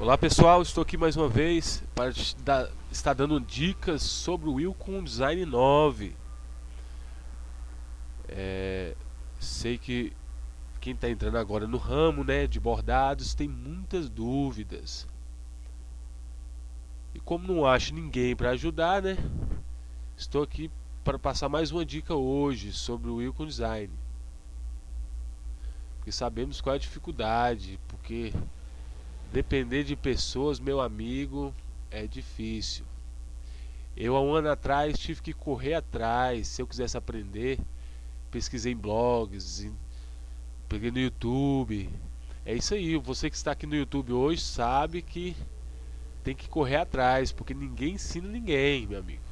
Olá pessoal, estou aqui mais uma vez para dar, estar dando dicas sobre o Wilcom Design 9 é, Sei que quem está entrando agora no ramo né, de bordados tem muitas dúvidas. E como não acho ninguém para ajudar, né, estou aqui para passar mais uma dica hoje sobre o Wilcom Design. Porque sabemos qual é a dificuldade, porque Depender de pessoas, meu amigo, é difícil. Eu há um ano atrás tive que correr atrás, se eu quisesse aprender, pesquisei em blogs, em, peguei no YouTube. É isso aí, você que está aqui no YouTube hoje sabe que tem que correr atrás, porque ninguém ensina ninguém, meu amigo.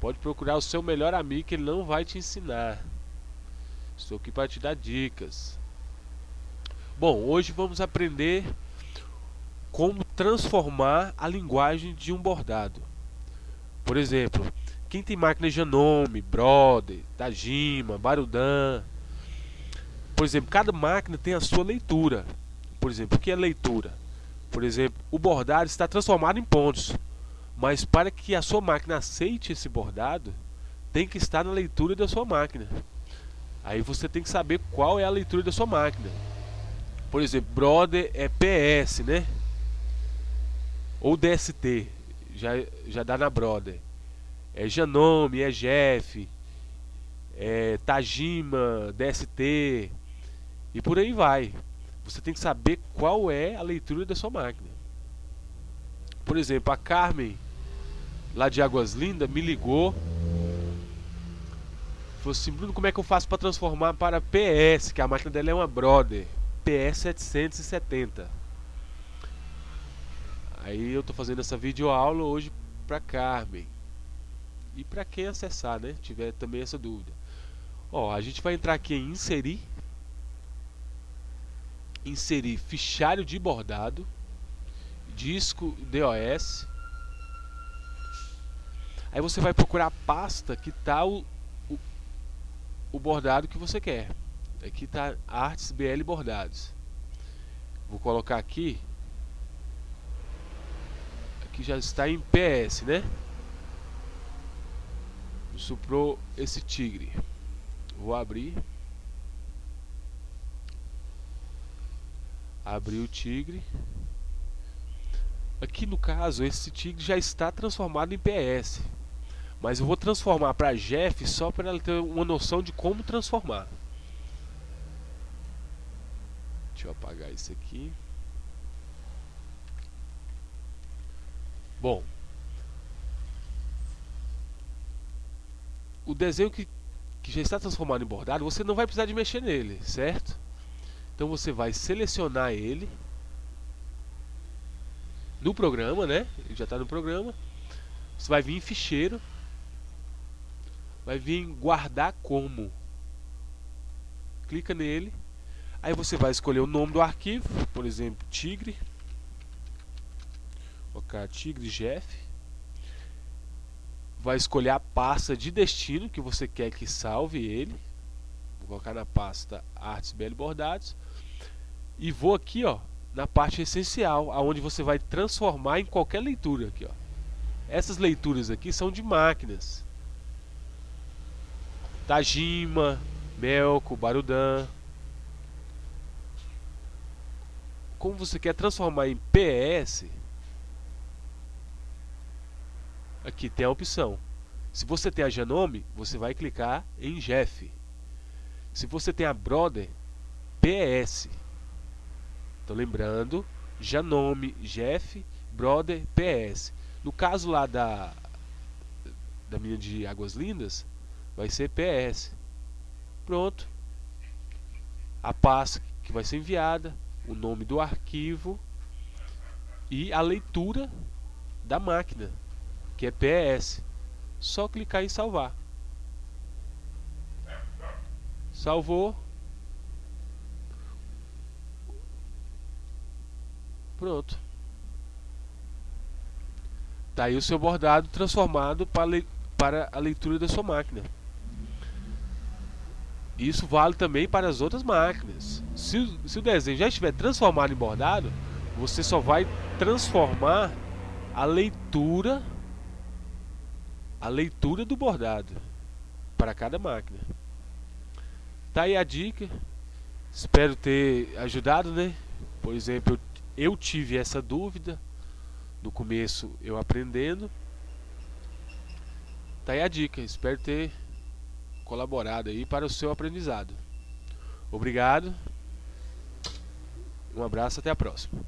Pode procurar o seu melhor amigo que ele não vai te ensinar. Estou aqui para te dar dicas. Bom, hoje vamos aprender como transformar a linguagem de um bordado. Por exemplo, quem tem máquina Janome, Brother, Tajima, Barudan. Por exemplo, cada máquina tem a sua leitura. Por exemplo, o que é leitura? Por exemplo, o bordado está transformado em pontos. Mas para que a sua máquina aceite esse bordado, tem que estar na leitura da sua máquina. Aí você tem que saber qual é a leitura da sua máquina. Por exemplo, brother é PS, né? Ou DST, já, já dá na brother. É Janome, é Jeff, é Tajima, DST e por aí vai. Você tem que saber qual é a leitura da sua máquina. Por exemplo, a Carmen, lá de Águas Lindas, me ligou. Falou assim, Bruno, como é que eu faço para transformar para PS? Que a máquina dela é uma Brother. PS770. Aí eu tô fazendo essa videoaula hoje para Carmen. E para quem acessar, né? Tiver também essa dúvida. Ó, a gente vai entrar aqui em inserir. Inserir fichário de bordado. Disco DOS. Aí você vai procurar a pasta que tá o, o, o bordado que você quer. Aqui está Artes BL Bordados. Vou colocar aqui. Aqui já está em PS, né? Suprou esse tigre. Vou abrir. Abrir o tigre. Aqui no caso, esse tigre já está transformado em PS. Mas eu vou transformar para Jeff só para ela ter uma noção de como transformar. Deixa eu apagar isso aqui. Bom. O desenho que, que já está transformado em bordado, você não vai precisar de mexer nele, certo? Então você vai selecionar ele no programa, né? Ele já está no programa. Você vai vir em ficheiro. Vai vir em guardar como. Clica nele Aí você vai escolher o nome do arquivo, por exemplo, tigre. Vou colocar tigre Jeff. Vai escolher a pasta de destino que você quer que salve ele. Vou colocar na pasta Artes BL Bordados. E vou aqui, ó, na parte essencial, aonde você vai transformar em qualquer leitura aqui, ó. Essas leituras aqui são de máquinas. Tajima, Melco, Barudan, como você quer transformar em PS, aqui tem a opção. Se você tem a Janome, você vai clicar em Jeff. Se você tem a Brother, PS. Então lembrando, Janome, Jeff, Brother, PS. No caso lá da da minha de Águas Lindas, vai ser PS. Pronto. A pasta que vai ser enviada, o nome do arquivo e a leitura da máquina, que é PS. Só clicar em salvar. Salvou. Pronto. Tá aí o seu bordado transformado para, para a leitura da sua máquina. Isso vale também para as outras máquinas. Se, se o desenho já estiver transformado em bordado, você só vai transformar a leitura a leitura do bordado para cada máquina. Tá aí a dica. Espero ter ajudado, né? Por exemplo, eu, eu tive essa dúvida no começo eu aprendendo. Tá aí a dica. Espero ter colaborado aí para o seu aprendizado. Obrigado. Um abraço, até a próxima.